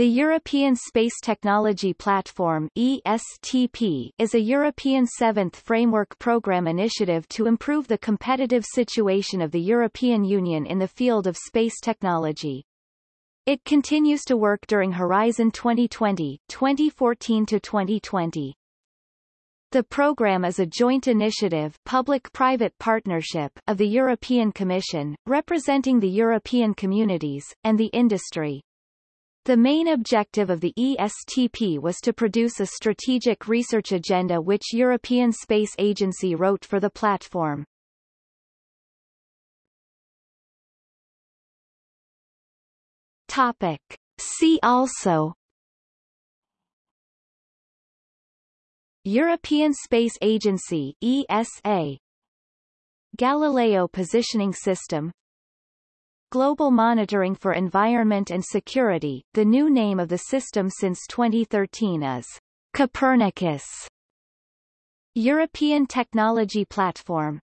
The European Space Technology Platform ESTP is a European seventh framework program initiative to improve the competitive situation of the European Union in the field of space technology. It continues to work during Horizon 2020 2014 to 2020. The program is a joint initiative public-private partnership of the European Commission, representing the European communities, and the industry. The main objective of the ESTP was to produce a strategic research agenda which European Space Agency wrote for the platform. Topic. See also European Space Agency ESA Galileo Positioning System Global Monitoring for Environment and Security, the new name of the system since 2013 is Copernicus. European Technology Platform